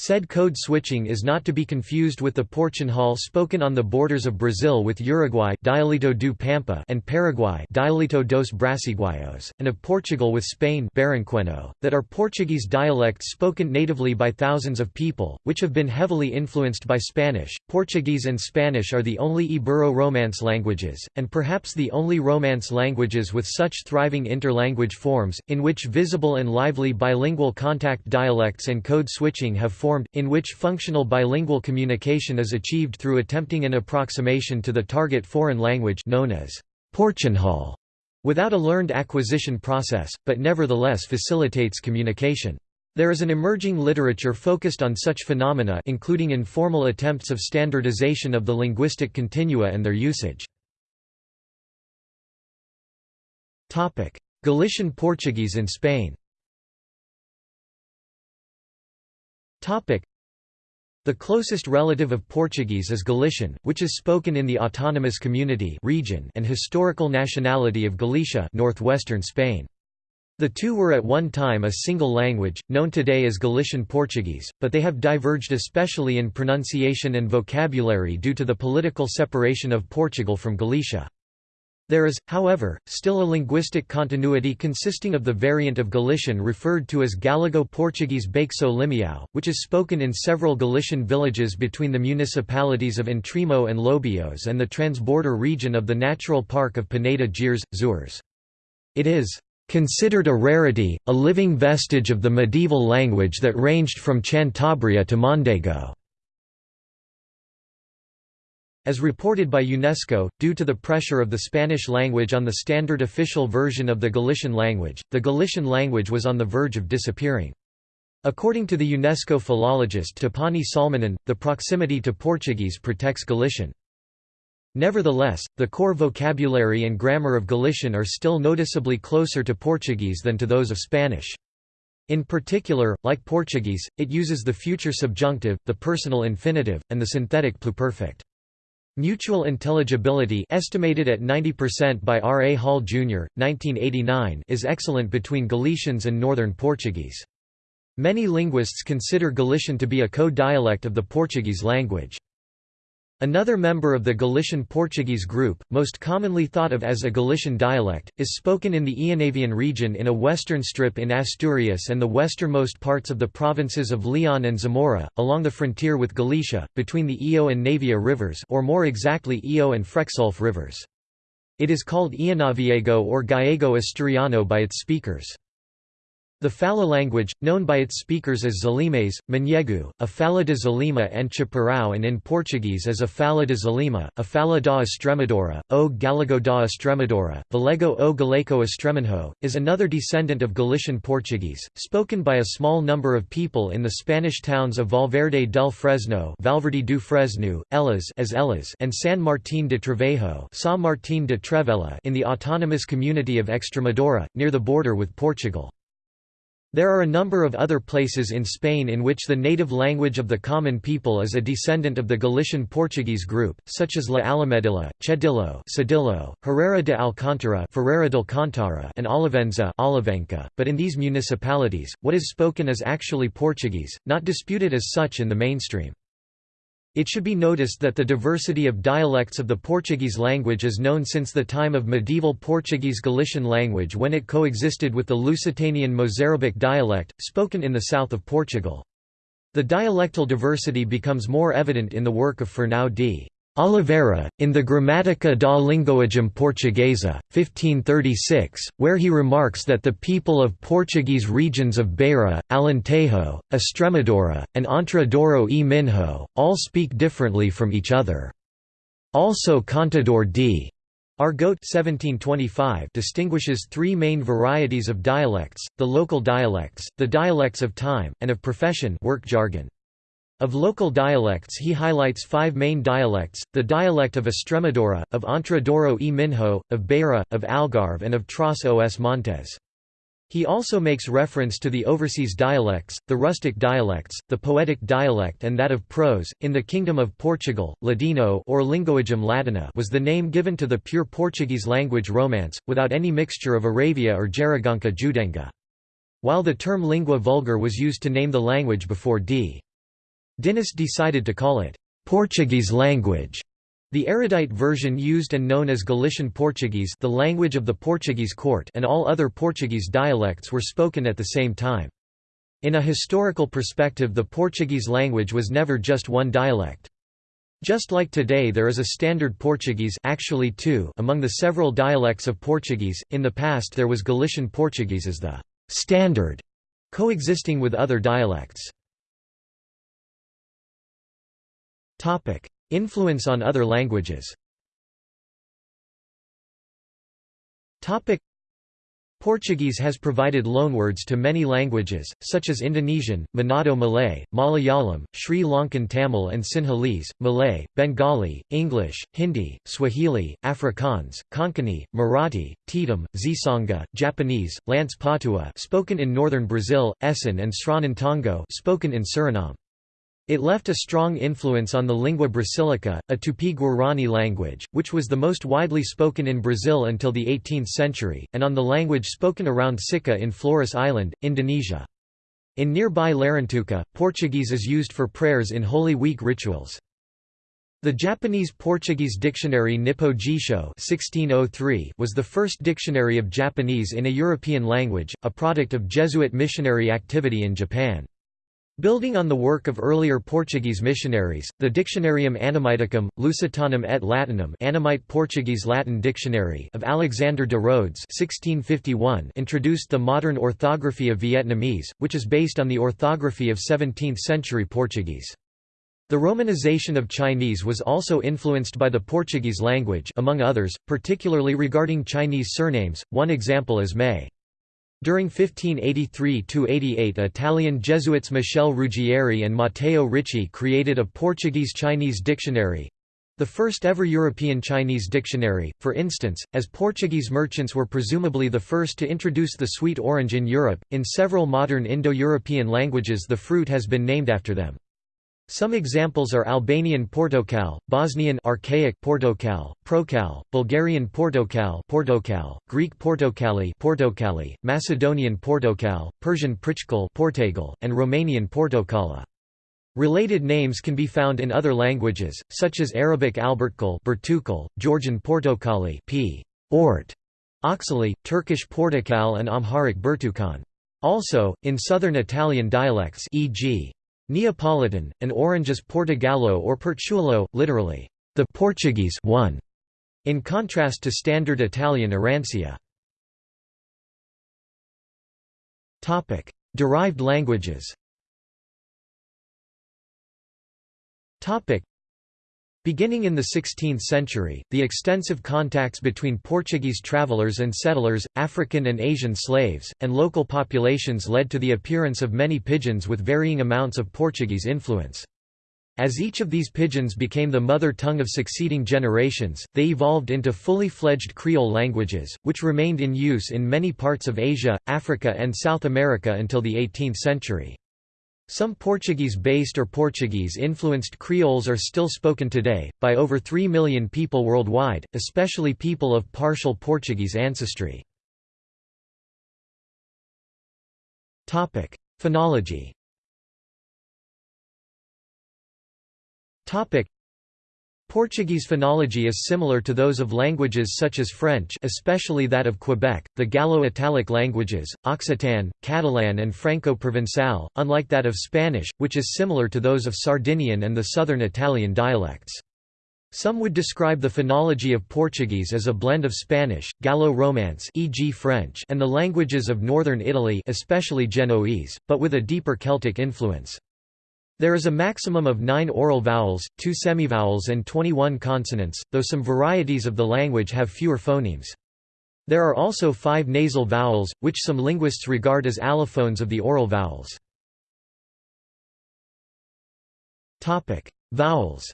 Said code switching is not to be confused with the Portunhol spoken on the borders of Brazil with Uruguay Dialeto do Pampa and Paraguay Dialeto dos Brasiguaios, and of Portugal with Spain Barranquenho, that are Portuguese dialects spoken natively by thousands of people, which have been heavily influenced by Spanish. Portuguese and Spanish are the only Ibero-Romance languages, and perhaps the only Romance languages with such thriving interlanguage forms, in which visible and lively bilingual contact dialects and code switching have formed formed, in which functional bilingual communication is achieved through attempting an approximation to the target foreign language known as Portunhol, without a learned acquisition process, but nevertheless facilitates communication. There is an emerging literature focused on such phenomena including informal attempts of standardization of the linguistic continua and their usage. Galician Portuguese in Spain The closest relative of Portuguese is Galician, which is spoken in the autonomous community region and historical nationality of Galicia northwestern Spain. The two were at one time a single language, known today as Galician Portuguese, but they have diverged especially in pronunciation and vocabulary due to the political separation of Portugal from Galicia. There is, however, still a linguistic continuity consisting of the variant of Galician referred to as Galego-Portuguese Baixo Limião, which is spoken in several Galician villages between the municipalities of Entrimo and Lobios and the transborder region of the Natural Park of Peneda Gerês, Zures. It is considered a rarity, a living vestige of the medieval language that ranged from Cantabria to Mondego. As reported by UNESCO, due to the pressure of the Spanish language on the standard official version of the Galician language, the Galician language was on the verge of disappearing. According to the UNESCO philologist Tapani Salminen, the proximity to Portuguese protects Galician. Nevertheless, the core vocabulary and grammar of Galician are still noticeably closer to Portuguese than to those of Spanish. In particular, like Portuguese, it uses the future subjunctive, the personal infinitive, and the synthetic pluperfect. Mutual intelligibility estimated at 90% by R. A. Hall, Jr., 1989 is excellent between Galicians and Northern Portuguese. Many linguists consider Galician to be a co-dialect of the Portuguese language. Another member of the Galician Portuguese group, most commonly thought of as a Galician dialect, is spoken in the Eonavian region in a western strip in Asturias and the westernmost parts of the provinces of Leon and Zamora, along the frontier with Galicia, between the Eo and Navia rivers or more exactly Eo and Frexulfe rivers. It is called Eonaviego or Gallego Asturiano by its speakers. The Fala language, known by its speakers as Zalimes, Manhego, a Fala de Zalima and Chaparral and in Portuguese as a Fala de Zalima, a Fala da Extremadura, o Galego da Extremadura, Valego o Galeco Extremanho, is another descendant of Galician Portuguese, spoken by a small number of people in the Spanish towns of Valverde del Fresno Valverde do Fresno, Elas as Elas and San Martín de Trevejo São Martín de Trevela in the autonomous community of Extremadura, near the border with Portugal. There are a number of other places in Spain in which the native language of the common people is a descendant of the Galician Portuguese group, such as La Alamedilla, Chedillo, Sedillo, Herrera de Alcántara, Ferreira del Cantara, and Olivenza, Olivenca. But in these municipalities, what is spoken is actually Portuguese, not disputed as such in the mainstream. It should be noticed that the diversity of dialects of the Portuguese language is known since the time of medieval Portuguese Galician language when it coexisted with the Lusitanian Mozarabic dialect, spoken in the south of Portugal. The dialectal diversity becomes more evident in the work of Fernão d. Oliveira, in the Gramática da Linguagem Portuguesa, 1536, where he remarks that the people of Portuguese regions of Beira, Alentejo, Extremadura, and Entre Douro e Minho, all speak differently from each other. Also Contador d. Argote 1725 distinguishes three main varieties of dialects, the local dialects, the dialects of time, and of profession work jargon. Of local dialects he highlights five main dialects, the dialect of Estremadura, of Entre Douro e Minho, of Beira, of Algarve and of Tras os Montes. He also makes reference to the overseas dialects, the rustic dialects, the poetic dialect and that of prose. In the Kingdom of Portugal, Ladino or Linguagem Latina was the name given to the pure Portuguese language Romance, without any mixture of Aravia or Jaragonca Judenga. While the term lingua vulgar was used to name the language before d. Dinis decided to call it Portuguese language. The erudite version used and known as Galician Portuguese the language of the Portuguese court and all other Portuguese dialects were spoken at the same time. In a historical perspective the Portuguese language was never just one dialect. Just like today there is a standard Portuguese actually two among the several dialects of Portuguese, in the past there was Galician Portuguese as the «standard», coexisting with other dialects. Influence on other languages. Portuguese has provided loanwords to many languages, such as Indonesian, Manado Malay, Malayalam, Sri Lankan Tamil and Sinhalese, Malay, Bengali, English, Hindi, Swahili, Afrikaans, Konkani, Marathi, Tetum, Xitsonga, Japanese, Lanc-Patuá spoken in northern Brazil, Esan and Sranan Tongo spoken in Suriname. It left a strong influence on the lingua brasilica, a Tupi-Guarani language, which was the most widely spoken in Brazil until the 18th century, and on the language spoken around Sikka in Flores Island, Indonesia. In nearby Larantuka, Portuguese is used for prayers in Holy Week rituals. The Japanese-Portuguese dictionary Nippo Jisho (1603) was the first dictionary of Japanese in a European language, a product of Jesuit missionary activity in Japan. Building on the work of earlier Portuguese missionaries, the Dictionarium Annamiticum, Lusitanum et Latinum Annamite Portuguese Latin Dictionary of Alexander de Rhodes 1651 introduced the modern orthography of Vietnamese, which is based on the orthography of 17th-century Portuguese. The romanization of Chinese was also influenced by the Portuguese language among others, particularly regarding Chinese surnames, one example is Mei. During 1583–88 Italian Jesuits Michel Ruggieri and Matteo Ricci created a Portuguese-Chinese dictionary—the first ever European Chinese dictionary, for instance, as Portuguese merchants were presumably the first to introduce the sweet orange in Europe. In several modern Indo-European languages the fruit has been named after them. Some examples are Albanian Portokal, Bosnian Archaic Portokal, Prokal, Bulgarian Portokal, Portokal, Greek Portokali, Portokali, Macedonian Portokal, Persian Prichkal, Portagal, and Romanian Portokala. Related names can be found in other languages, such as Arabic Albertkal, Bertukal, Georgian Portokali, p. Ort, Oxali, Turkish Portakal and Amharic Bertukan. Also, in southern Italian dialects e.g. Neapolitan, an orange is Portogallo or Portuolo, literally, the Portuguese one, in contrast to standard Italian Arancia. Derived languages Beginning in the 16th century, the extensive contacts between Portuguese travelers and settlers, African and Asian slaves, and local populations led to the appearance of many pidgins with varying amounts of Portuguese influence. As each of these pidgins became the mother tongue of succeeding generations, they evolved into fully fledged Creole languages, which remained in use in many parts of Asia, Africa and South America until the 18th century. Some Portuguese-based or Portuguese-influenced Creoles are still spoken today, by over 3 million people worldwide, especially people of partial Portuguese ancestry. Phonology Portuguese phonology is similar to those of languages such as French especially that of Quebec, the Gallo-Italic languages, Occitan, Catalan and Franco-Provençal, unlike that of Spanish, which is similar to those of Sardinian and the southern Italian dialects. Some would describe the phonology of Portuguese as a blend of Spanish, Gallo-Romance e.g. French and the languages of northern Italy especially Genoese, but with a deeper Celtic influence. There is a maximum of nine oral vowels, two semivowels and 21 consonants, though some varieties of the language have fewer phonemes. There are also five nasal vowels, which some linguists regard as allophones of the oral vowels. Vowels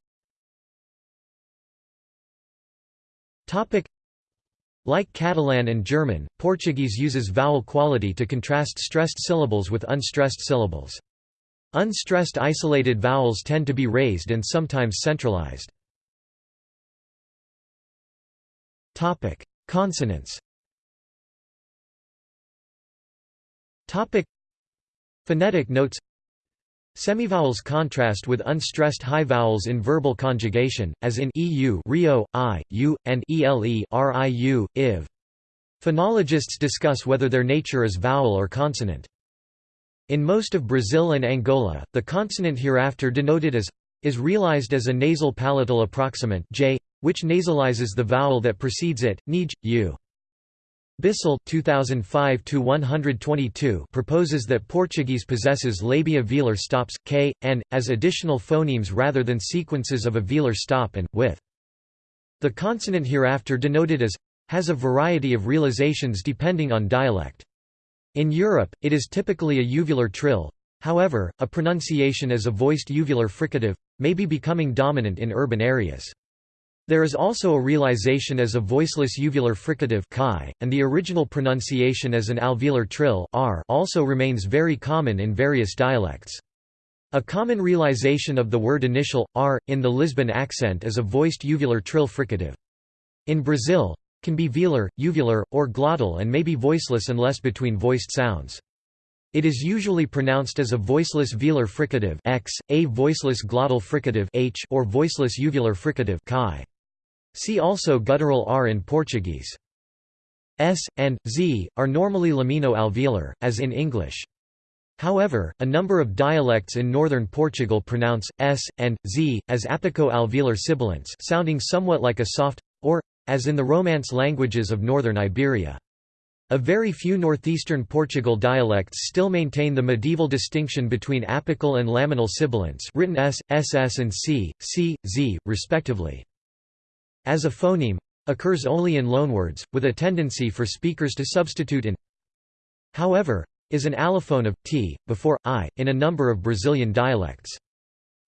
like Catalan and German, Portuguese uses vowel quality to contrast stressed syllables with unstressed syllables. Unstressed isolated vowels tend to be raised and sometimes centralized. Consonants Phonetic notes Semivowels contrast with unstressed high vowels in verbal conjugation, as in eu, rio, i, u, and ele, riu, iv. Phonologists discuss whether their nature is vowel or consonant. In most of Brazil and Angola, the consonant hereafter denoted as is realized as a nasal palatal approximant j, which nasalizes the vowel that precedes it, nij, u. Bisol 2005 proposes that Portuguese possesses labiovelar stops, k, n, as additional phonemes rather than sequences of a velar stop and, with. The consonant hereafter denoted as has a variety of realizations depending on dialect. In Europe, it is typically a uvular trill. However, a pronunciation as a voiced uvular fricative may be becoming dominant in urban areas. There is also a realization as a voiceless uvular fricative chi, and the original pronunciation as an alveolar trill r also remains very common in various dialects. A common realization of the word initial, r, in the Lisbon accent is a voiced uvular trill fricative. In Brazil, can be velar, uvular, or glottal and may be voiceless unless between voiced sounds. It is usually pronounced as a voiceless velar fricative x, a voiceless glottal fricative h, or voiceless uvular fricative chi. See also guttural r in Portuguese. S, and, z, are normally lamino-alveolar, as in English. However, a number of dialects in northern Portugal pronounce s and z as apico-alveolar sibilants, sounding somewhat like a soft or as in the Romance languages of northern Iberia. A very few northeastern Portugal dialects still maintain the medieval distinction between apical and laminal sibilants, written s, ss and c, c, z, respectively as a phoneme occurs only in loanwords, with a tendency for speakers to substitute in however, is an allophone of t, before i, in a number of Brazilian dialects.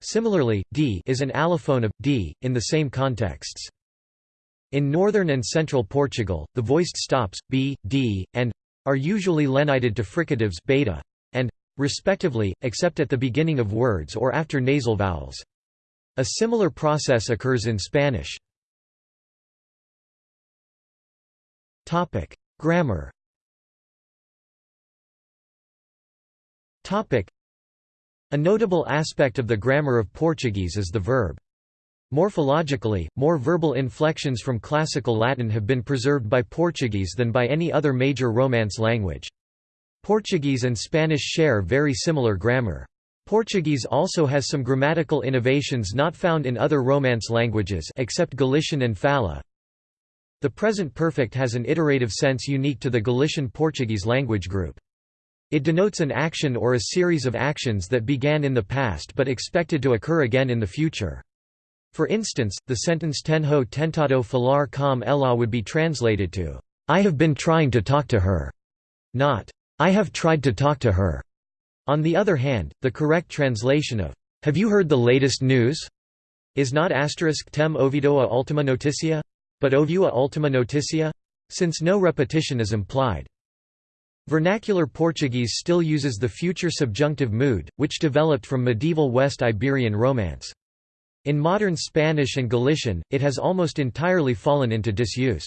Similarly, d is an allophone of d, in the same contexts. In northern and central Portugal, the voiced stops, b, d, and are usually lenited to fricatives beta and respectively, except at the beginning of words or after nasal vowels. A similar process occurs in Spanish. Topic: Grammar. Topic: A notable aspect of the grammar of Portuguese is the verb. Morphologically, more verbal inflections from Classical Latin have been preserved by Portuguese than by any other major Romance language. Portuguese and Spanish share very similar grammar. Portuguese also has some grammatical innovations not found in other Romance languages except Galician and Fala, the present perfect has an iterative sense unique to the Galician Portuguese language group. It denotes an action or a series of actions that began in the past but expected to occur again in the future. For instance, the sentence tenho tentado falar com ela would be translated to, I have been trying to talk to her, not, I have tried to talk to her. On the other hand, the correct translation of, Have you heard the latest news? is not asterisk tem ouvido a ultima noticia, but ovua ultima noticia? Since no repetition is implied. Vernacular Portuguese still uses the future subjunctive mood, which developed from medieval West Iberian Romance. In modern Spanish and Galician, it has almost entirely fallen into disuse.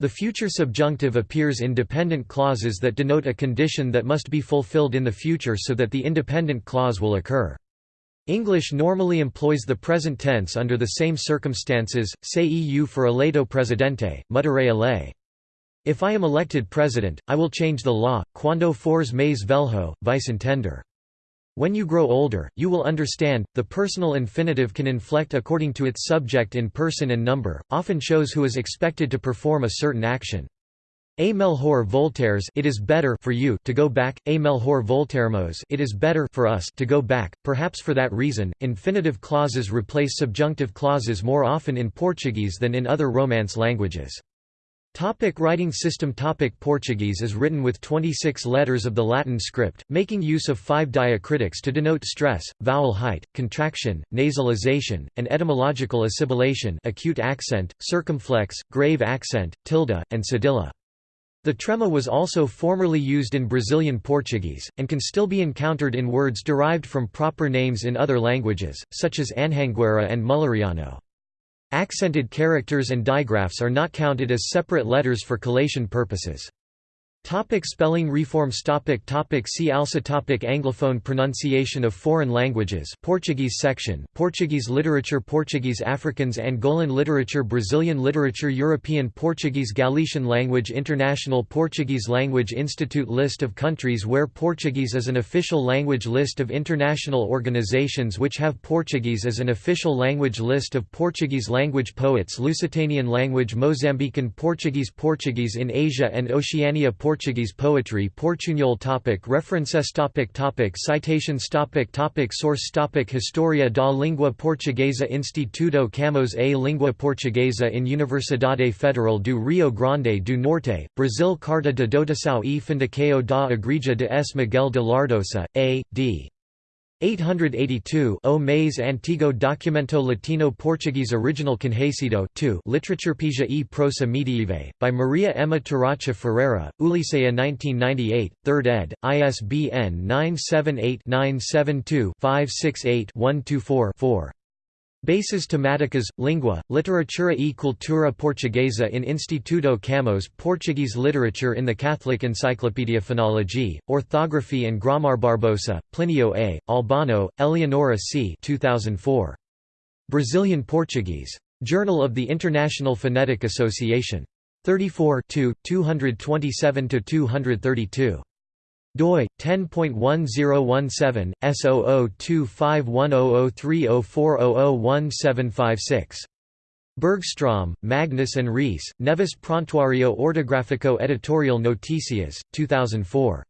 The future subjunctive appears in dependent clauses that denote a condition that must be fulfilled in the future so that the independent clause will occur. English normally employs the present tense under the same circumstances, say eu for eleito presidente, mudere a lei. If I am elected president, I will change the law, quando fores mais velho, vice entender. When you grow older, you will understand. The personal infinitive can inflect according to its subject in person and number, often shows who is expected to perform a certain action. A melhor voltaires it is better for you to go back, a melhor voltaremos it is better for us to go back. Perhaps for that reason, infinitive clauses replace subjunctive clauses more often in Portuguese than in other Romance languages. Topic writing system Topic Portuguese is written with 26 letters of the Latin script, making use of five diacritics to denote stress, vowel height, contraction, nasalization, and etymological assimilation acute accent, circumflex, grave accent, tilde, and cedilla. The trema was also formerly used in Brazilian Portuguese, and can still be encountered in words derived from proper names in other languages, such as Anhanguera and Mulleriano. Accented characters and digraphs are not counted as separate letters for collation purposes. Topic spelling reforms topic topic See also topic Anglophone pronunciation of foreign languages Portuguese section Portuguese literature Portuguese Africans Angolan literature Brazilian literature European Portuguese Galician language International Portuguese Language Institute List of countries where Portuguese is an official language List of international organizations which have Portuguese as an official language List of Portuguese language poets Lusitanian language Mozambican Portuguese Portuguese in Asia and Oceania Portuguese poetry Portuñol topic References topic topic Citations topic topic Source topic Historia da Língua Portuguesa Instituto Camões A Língua Portuguesa in Universidade Federal do Rio Grande do Norte, Brazil Carta de Dotação e Fundação da Igreja de S. Miguel de Lardosa, A. D. 882 O mais antigo documento latino Portuguese original conhecido 2 Literaturpedia e prosa medieve, by Maria Emma Taracha Ferreira, Ulisseia 1998, 3rd ed., ISBN 978-972-568-124-4. Bases temáticas, língua, literatura e cultura portuguesa in Instituto Camões Portuguese literature in the Catholic Encyclopedia Phonology, Orthography and Grammar Barbosa, Plinio A., Albano, Eleonora C. 2004. Brazilian Portuguese. Journal of the International Phonetic Association. 34 227–232 doi 10.1017 S0025100304001756 Bergstrom, Magnus and Rees, Neves Prontuario Ortográfico Editorial Noticias, 2004.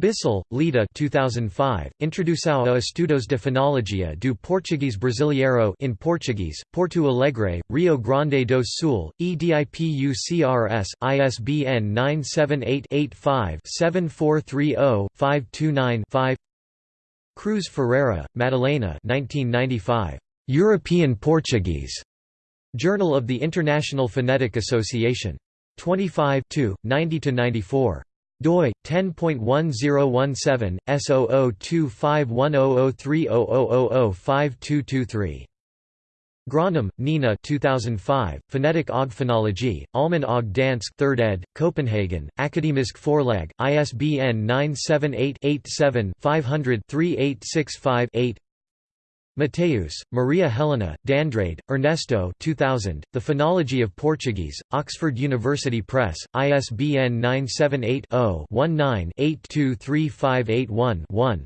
Bisol, Leda 2005, Introdução a Estudos de Fonologia do Português Brasileiro in Portuguese, Porto Alegre, Rio Grande do Sul, EDIPUCRS, ISBN 978-85-7430-529-5 Cruz Ferreira, Madalena 1995. European Portuguese. Journal of the International Phonetic Association. 25 90–94 doi 10.1017 S0025100300005223 Grønnum, Nina 2005, Phonetic og Phonology, Almen og Dansk 3rd ed., Copenhagen, Akademisk Forlag, ISBN 978-87-500-3865-8 Mateus, Maria Helena, D'Andrade, Ernesto 2000, The Phonology of Portuguese, Oxford University Press, ISBN 978-0-19-823581-1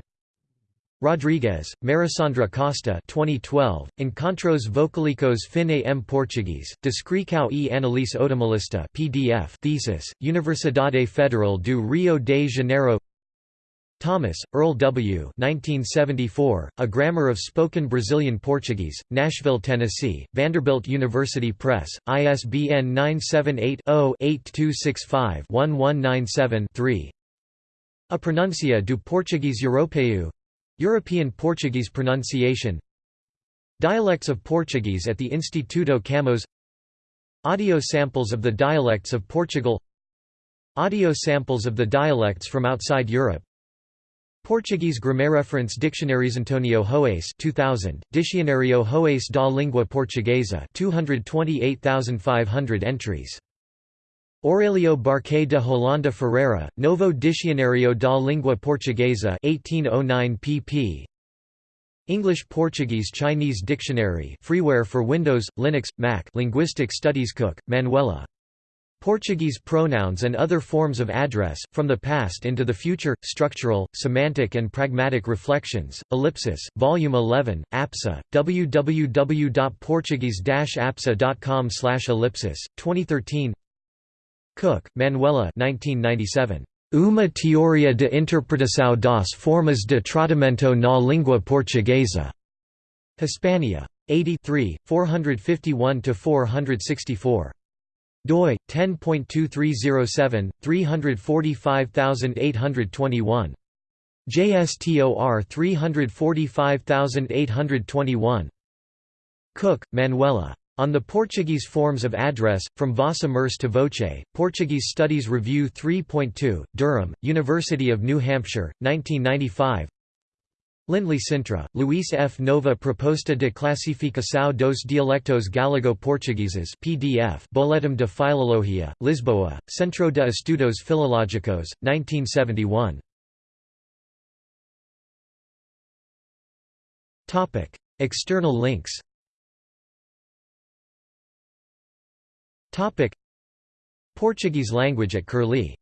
Rodrigues, Marisandra Costa 2012, Encontros Vocálicos Fine M Português, Descrição e Análise Otimalista PDF thesis, Universidade Federal do Rio de Janeiro Thomas, Earl W. 1974, A Grammar of Spoken Brazilian Portuguese, Nashville, Tennessee, Vanderbilt University Press, ISBN 978-0-8265-1197-3 A Pronuncia do Português Europeu European Portuguese pronunciation. Dialects of Portuguese at the Instituto Camões Audio samples of the dialects of Portugal. Audio samples of the dialects from outside Europe Portuguese grammar Reference dictionaries Antonio Houaiss 2000 Dicionário Houaiss da Língua Portuguesa 228,500 entries. Aurelio Buarque de Holanda Ferreira Novo Dicionário da Língua Portuguesa 1809 pp English Portuguese Chinese Dictionary freeware for Windows Linux Mac Linguistic Studies Cook Manuela Portuguese pronouns and other forms of address, from the past into the future, structural, semantic and pragmatic reflections, ellipsis, Volume 11, APSA, www.portuguese-apsa.com ellipsis, 2013 Cook, Manuela 1997. Uma teoria de interpretação das formas de tratamento na língua portuguesa. Hispania. 83, 451–464 doi 10.2307 345821 JSTOR 345821 Cook, Manuela. On the Portuguese Forms of Address, From Vossa Mercê to Voce, Portuguese Studies Review 3.2, Durham, University of New Hampshire, 1995 Lindley Cintra, Luís F. Nova Proposta de Classificação dos Dialectos Galego-Portugueses PDF Boletim de Filologia, Lisboa, Centro de Estudos Filológicos, 1971. External links Portuguese language at Curlie